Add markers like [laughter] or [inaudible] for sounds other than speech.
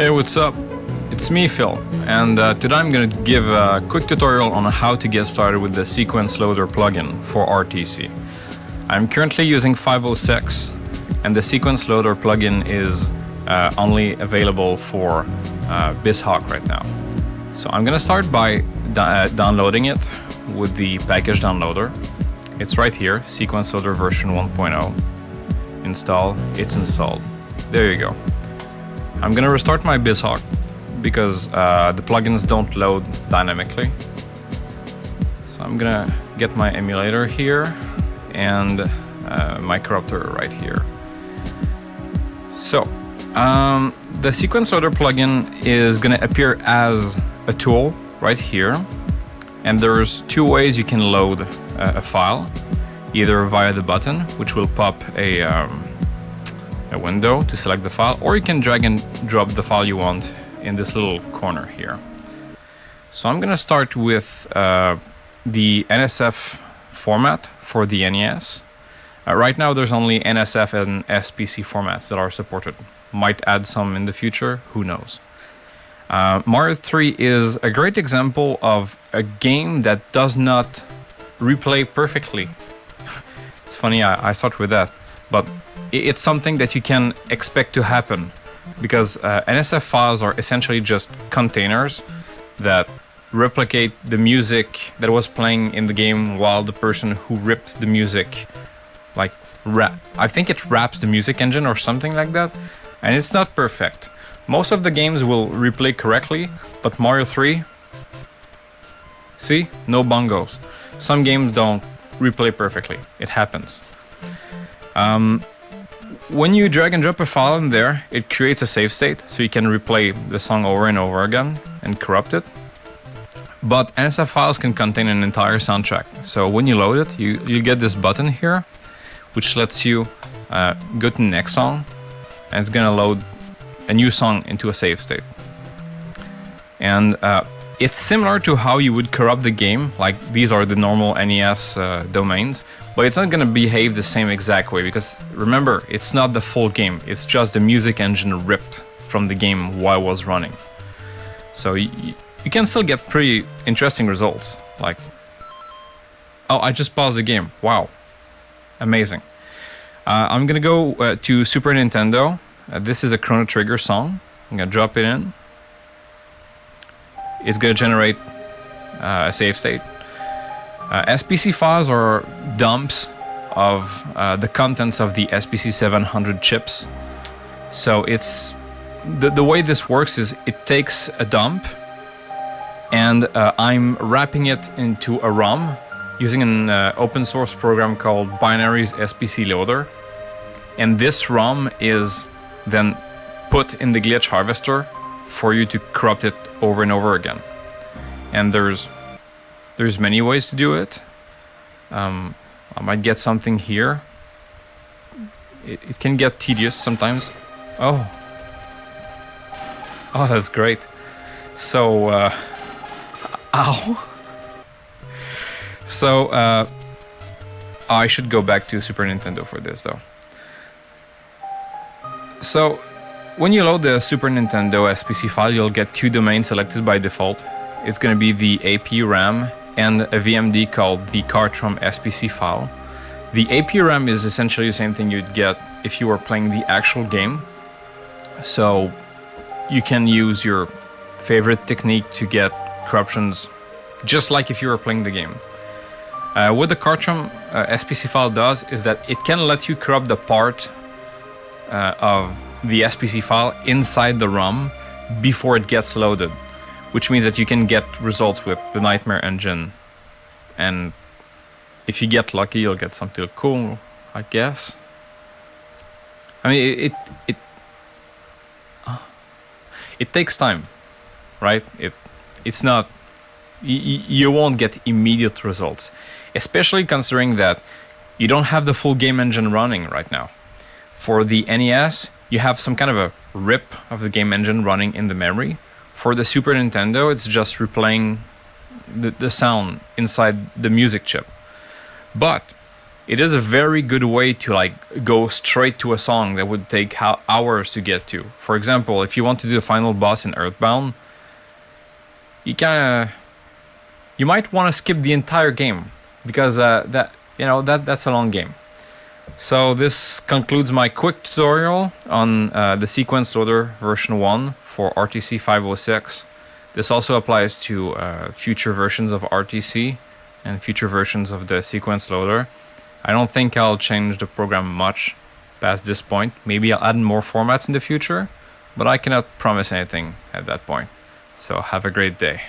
Hey, what's up? It's me, Phil, and uh, today I'm going to give a quick tutorial on how to get started with the Sequence Loader plugin for RTC. I'm currently using 506, and the Sequence Loader plugin is uh, only available for uh, BizHawk right now. So I'm going to start by uh, downloading it with the package downloader. It's right here, Sequence Loader version 1.0. Install, it's installed. There you go. I'm gonna restart my BizHawk because uh, the plugins don't load dynamically. So I'm gonna get my emulator here and uh, my corruptor right here. So um, the sequence loader plugin is gonna appear as a tool right here. And there's two ways you can load a, a file, either via the button, which will pop a um, a window to select the file, or you can drag and drop the file you want in this little corner here. So I'm going to start with uh, the NSF format for the NES. Uh, right now there's only NSF and SPC formats that are supported. Might add some in the future, who knows. Uh, Mario 3 is a great example of a game that does not replay perfectly. [laughs] it's funny I, I start with that, but it's something that you can expect to happen because uh, NSF files are essentially just containers that replicate the music that was playing in the game while the person who ripped the music like rap I think it wraps the music engine or something like that and it's not perfect. Most of the games will replay correctly but Mario 3 see no bongos. Some games don't replay perfectly. It happens. Um, when you drag and drop a file in there, it creates a save state, so you can replay the song over and over again and corrupt it. But NSF files can contain an entire soundtrack. So when you load it, you, you get this button here, which lets you uh, go to the next song, and it's gonna load a new song into a save state. And uh, it's similar to how you would corrupt the game, like these are the normal NES uh, domains, but it's not gonna behave the same exact way because remember, it's not the full game, it's just the music engine ripped from the game while it was running. So you, you can still get pretty interesting results, like, oh, I just paused the game, wow, amazing. Uh, I'm gonna go uh, to Super Nintendo, uh, this is a Chrono Trigger song, I'm gonna drop it in. It's gonna generate uh, a save state. Uh, SPC files are dumps of uh, the contents of the SPC 700 chips. So it's the, the way this works is it takes a dump and uh, I'm wrapping it into a ROM using an uh, open source program called Binaries SPC Loader. And this ROM is then put in the glitch harvester for you to corrupt it over and over again. And there's there's many ways to do it. Um, I might get something here. It, it can get tedious sometimes. Oh. Oh, that's great. So, uh, [laughs] ow. So, uh, I should go back to Super Nintendo for this though. So, when you load the Super Nintendo SPC file, you'll get two domains selected by default. It's going to be the AP RAM and a VMD called the Cartrom SPC file. The APRAM is essentially the same thing you'd get if you were playing the actual game. So you can use your favorite technique to get corruptions just like if you were playing the game. Uh, what the Cartrom uh, SPC file does is that it can let you corrupt the part uh, of the SPC file inside the ROM before it gets loaded which means that you can get results with the Nightmare engine. And if you get lucky, you'll get something cool, I guess. I mean, it it it, uh, it takes time, right? It it's not you won't get immediate results, especially considering that you don't have the full game engine running right now. For the NES, you have some kind of a rip of the game engine running in the memory, for the Super Nintendo, it's just replaying the, the sound inside the music chip. But it is a very good way to like go straight to a song that would take ho- hours to get to. For example, if you want to do the final boss in Earthbound, you kind of you might want to skip the entire game because uh, that you know that that's a long game. So this concludes my quick tutorial on uh, the sequence loader version 1 for RTC 506. This also applies to uh, future versions of RTC and future versions of the sequence loader. I don't think I'll change the program much past this point. Maybe I'll add more formats in the future, but I cannot promise anything at that point. So have a great day.